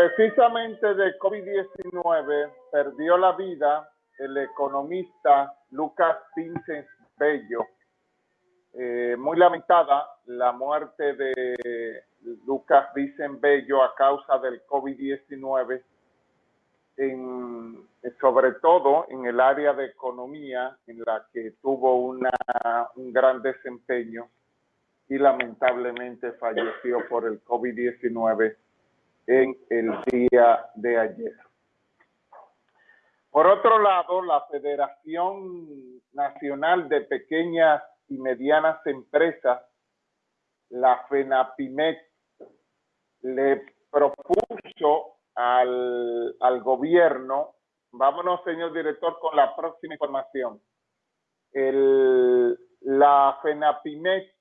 Precisamente de COVID-19 perdió la vida el economista Lucas Vincent Bello. Eh, muy lamentada la muerte de Lucas Vincent Bello a causa del COVID-19, sobre todo en el área de economía en la que tuvo una, un gran desempeño y lamentablemente falleció por el COVID-19 en el día de ayer. Por otro lado, la Federación Nacional de Pequeñas y Medianas Empresas, la FENAPIMEC, le propuso al, al gobierno, vámonos señor director con la próxima información, el, la FENAPIMEC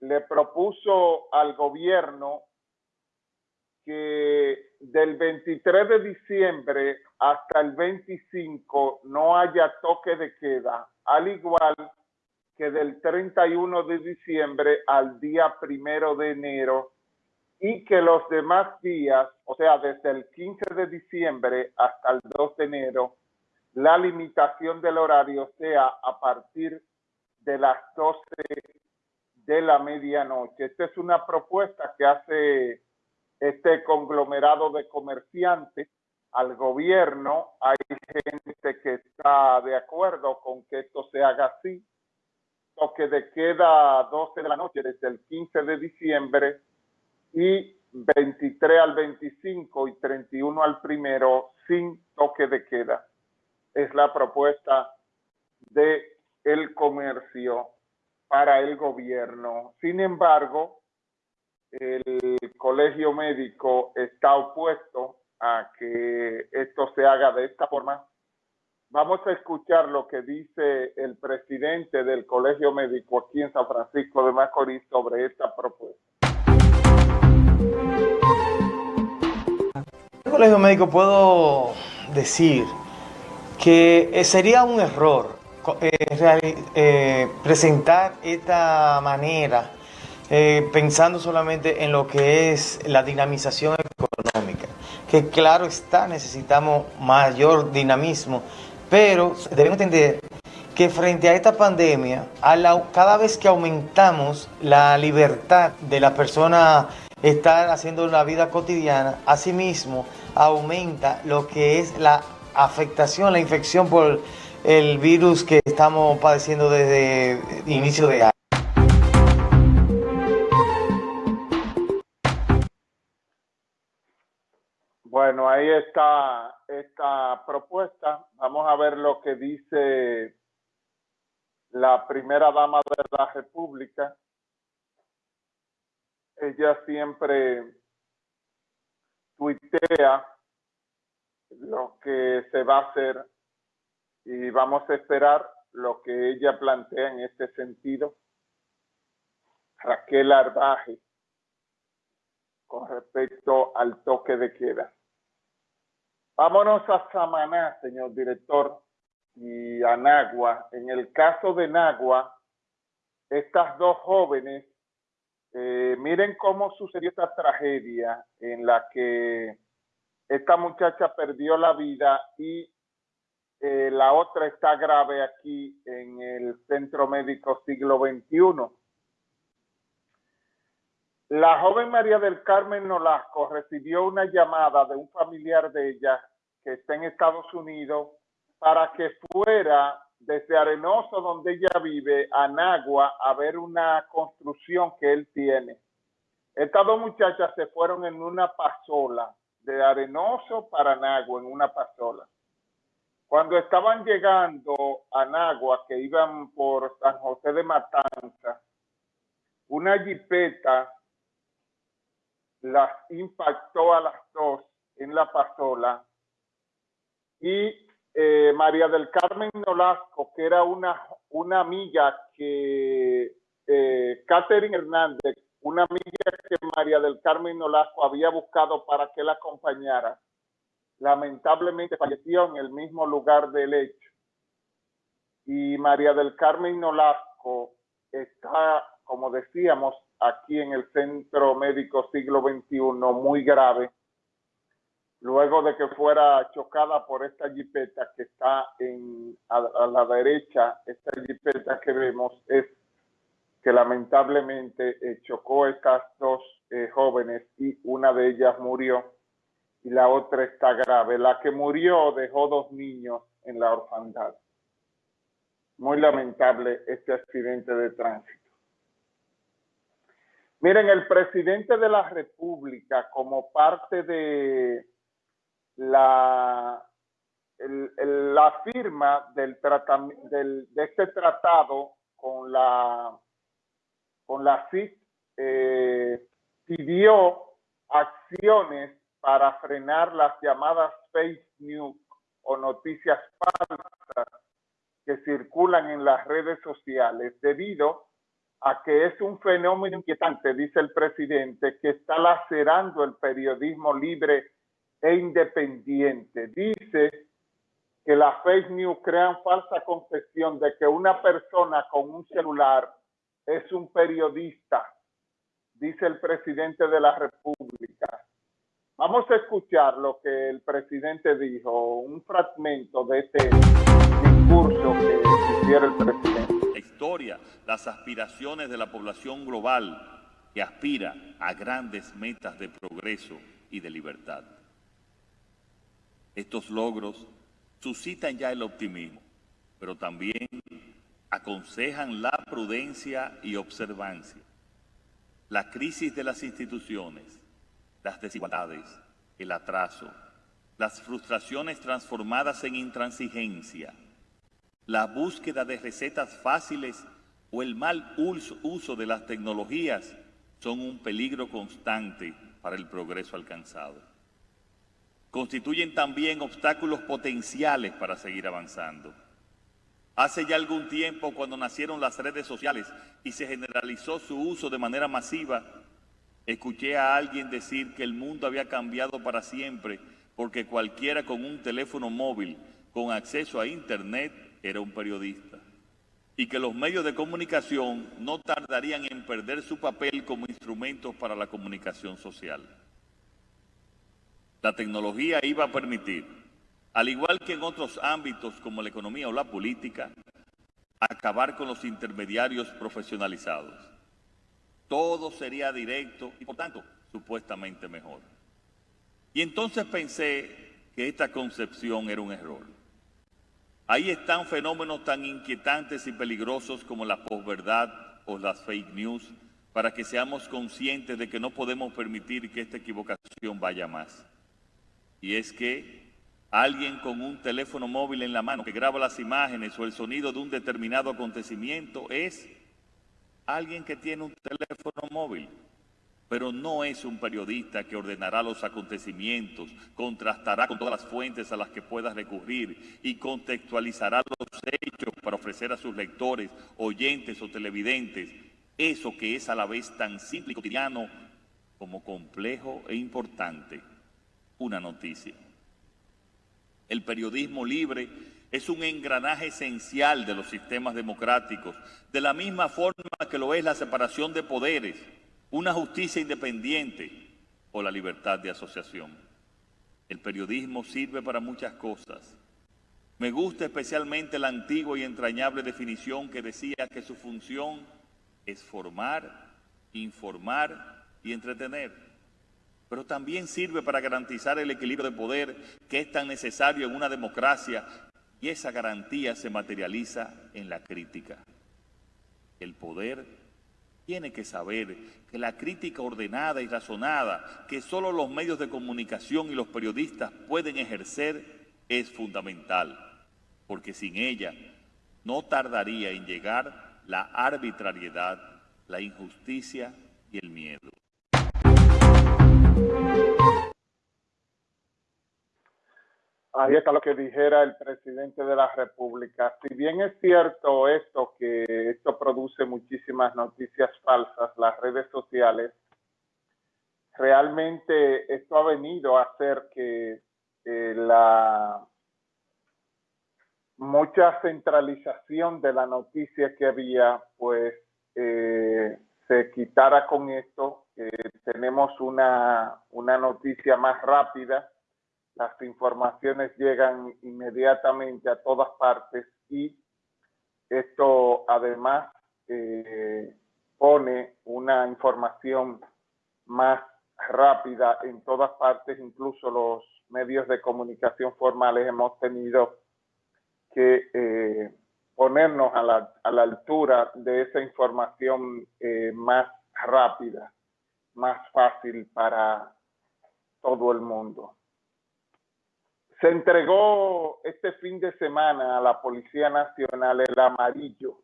le propuso al gobierno que del 23 de diciembre hasta el 25 no haya toque de queda, al igual que del 31 de diciembre al día primero de enero y que los demás días, o sea, desde el 15 de diciembre hasta el 2 de enero, la limitación del horario sea a partir de las 12 de la medianoche. Esta es una propuesta que hace este conglomerado de comerciantes al gobierno. Hay gente que está de acuerdo con que esto se haga así. Toque de queda 12 de la noche desde el 15 de diciembre y 23 al 25 y 31 al primero sin toque de queda. Es la propuesta de el comercio para el gobierno. Sin embargo, el colegio médico está opuesto a que esto se haga de esta forma. Vamos a escuchar lo que dice el presidente del colegio médico aquí en San Francisco de Macorís sobre esta propuesta. El colegio médico puedo decir que sería un error eh, eh, presentar esta manera eh, pensando solamente en lo que es la dinamización económica, que claro está, necesitamos mayor dinamismo, pero debemos entender que frente a esta pandemia, cada vez que aumentamos la libertad de la persona estar haciendo la vida cotidiana, asimismo aumenta lo que es la afectación, la infección por el virus que estamos padeciendo desde inicio de año. Bueno, ahí está esta propuesta. Vamos a ver lo que dice la primera dama de la República. Ella siempre tuitea lo que se va a hacer y vamos a esperar lo que ella plantea en este sentido. Raquel Arbaje con respecto al toque de queda. Vámonos a Samaná, señor director, y a Nagua. En el caso de Nagua, estas dos jóvenes, eh, miren cómo sucedió esta tragedia en la que esta muchacha perdió la vida y eh, la otra está grave aquí en el Centro Médico Siglo XXI. La joven María del Carmen Nolasco recibió una llamada de un familiar de ella que está en Estados Unidos para que fuera desde Arenoso, donde ella vive, a Nagua, a ver una construcción que él tiene. Estas dos muchachas se fueron en una pasola, de Arenoso para Nagua, en una pasola. Cuando estaban llegando a Nagua, que iban por San José de Matanza, una jipeta las impactó a las dos en la pasola y eh, María del Carmen Nolasco, que era una, una amiga que eh, Catherine Hernández, una amiga que María del Carmen Nolasco había buscado para que la acompañara, lamentablemente falleció en el mismo lugar del hecho. Y María del Carmen Nolasco está, como decíamos, aquí en el Centro Médico Siglo XXI muy grave luego de que fuera chocada por esta jipeta que está en, a, la derecha, esta jipeta que vemos es que lamentablemente eh, chocó estas dos eh, jóvenes y una de ellas murió y la otra está grave. La que murió dejó dos niños en la orfandad. Muy lamentable este accidente de tránsito. Miren, el presidente de la República, como parte de la, la firma del, del de este tratado con la, con la CIT, eh, pidió acciones para frenar las llamadas fake news o noticias falsas que circulan en las redes sociales debido a que es un fenómeno inquietante, dice el presidente, que está lacerando el periodismo libre e independiente. Dice que las fake news crean falsa concepción de que una persona con un celular es un periodista, dice el presidente de la República. Vamos a escuchar lo que el presidente dijo, un fragmento de este discurso que hiciera el presidente. Las aspiraciones de la población global que aspira a grandes metas de progreso y de libertad. Estos logros suscitan ya el optimismo, pero también aconsejan la prudencia y observancia. La crisis de las instituciones las desigualdades, el atraso, las frustraciones transformadas en intransigencia, la búsqueda de recetas fáciles o el mal uso de las tecnologías son un peligro constante para el progreso alcanzado. Constituyen también obstáculos potenciales para seguir avanzando. Hace ya algún tiempo, cuando nacieron las redes sociales y se generalizó su uso de manera masiva, Escuché a alguien decir que el mundo había cambiado para siempre porque cualquiera con un teléfono móvil con acceso a Internet era un periodista y que los medios de comunicación no tardarían en perder su papel como instrumentos para la comunicación social. La tecnología iba a permitir, al igual que en otros ámbitos como la economía o la política, acabar con los intermediarios profesionalizados todo sería directo y por tanto supuestamente mejor. Y entonces pensé que esta concepción era un error. Ahí están fenómenos tan inquietantes y peligrosos como la posverdad o las fake news para que seamos conscientes de que no podemos permitir que esta equivocación vaya más. Y es que alguien con un teléfono móvil en la mano que graba las imágenes o el sonido de un determinado acontecimiento es alguien que tiene un teléfono móvil, pero no es un periodista que ordenará los acontecimientos, contrastará con todas las fuentes a las que pueda recurrir y contextualizará los hechos para ofrecer a sus lectores, oyentes o televidentes eso que es a la vez tan simple y cotidiano como complejo e importante, una noticia. El periodismo libre es un engranaje esencial de los sistemas democráticos, de la misma forma que lo es la separación de poderes, una justicia independiente o la libertad de asociación. El periodismo sirve para muchas cosas. Me gusta especialmente la antigua y entrañable definición que decía que su función es formar, informar y entretener. Pero también sirve para garantizar el equilibrio de poder que es tan necesario en una democracia y esa garantía se materializa en la crítica. El poder tiene que saber que la crítica ordenada y razonada que solo los medios de comunicación y los periodistas pueden ejercer es fundamental, porque sin ella no tardaría en llegar la arbitrariedad, la injusticia y el miedo. Ahí está lo que dijera el presidente de la República. Si bien es cierto esto, que esto produce muchísimas noticias falsas, las redes sociales, realmente esto ha venido a hacer que eh, la mucha centralización de la noticia que había, pues eh, se quitara con esto. tenemos una, una noticia más rápida, las informaciones llegan inmediatamente a todas partes y esto además eh, pone una información más rápida en todas partes, incluso los medios de comunicación formales hemos tenido que eh, ponernos a la, a la, altura de esa información eh, más rápida, más fácil para todo el mundo. Se entregó este fin de semana a la Policía Nacional el amarillo,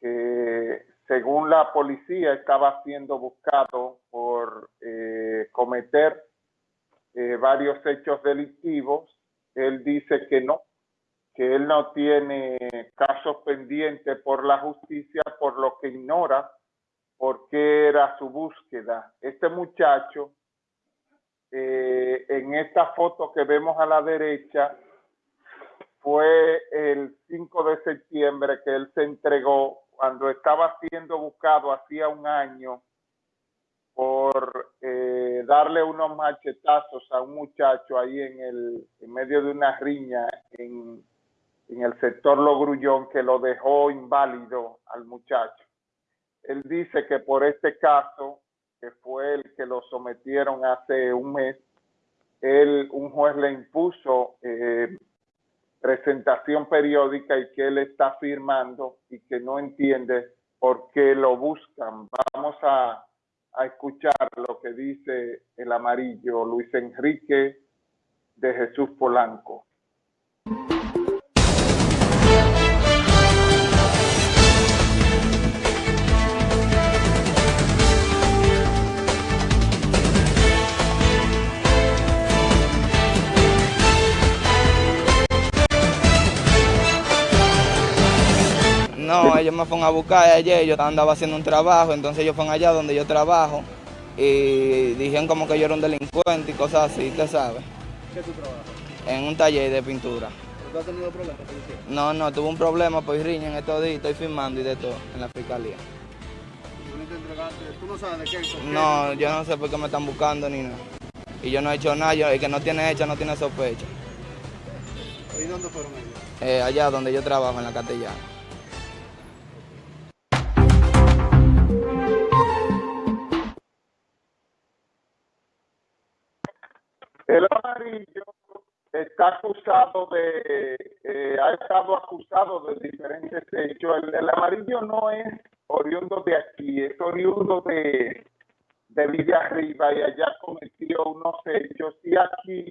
que según la policía estaba siendo buscado por eh, cometer eh, varios hechos delictivos. Él dice que no, que él no tiene casos pendientes por la justicia, por lo que ignora por qué era su búsqueda. Este muchacho eh, en esta foto que vemos a la derecha, fue el 5 de septiembre que él se entregó cuando estaba siendo buscado hacía un año por eh, darle unos machetazos a un muchacho ahí en el en medio de una riña en, en el sector Logrullón que lo dejó inválido al muchacho. Él dice que por este caso que fue el que lo sometieron hace un mes, él, un juez le impuso eh, presentación periódica y que él está firmando y que no entiende por qué lo buscan. Vamos a, a escuchar lo que dice el amarillo Luis Enrique de Jesús Polanco. No, ellos me fueron a buscar ayer, yo andaba haciendo un trabajo, entonces ellos fueron allá donde yo trabajo y dijeron como que yo era un delincuente y cosas así, usted sabe. ¿Qué tú trabajas? En un taller de pintura. ¿Tú has tenido problemas policía? No, no, tuve un problema, pues riña en estos días, estoy firmando y de todo en la fiscalía. ¿Tú no te entregaste? ¿Tú no sabes de qué? por qué? No, yo no sé por qué me están buscando ni nada. Y yo no he hecho nada, yo- el que no tiene hecha no tiene sospecha. ¿Y dónde fueron ellos? Eh, allá donde yo trabajo, en la Castellana. El amarillo está acusado de, eh, ha estado acusado de diferentes hechos. El, el amarillo no es oriundo de aquí, es oriundo de, de Villa Arriba y allá cometió unos hechos y aquí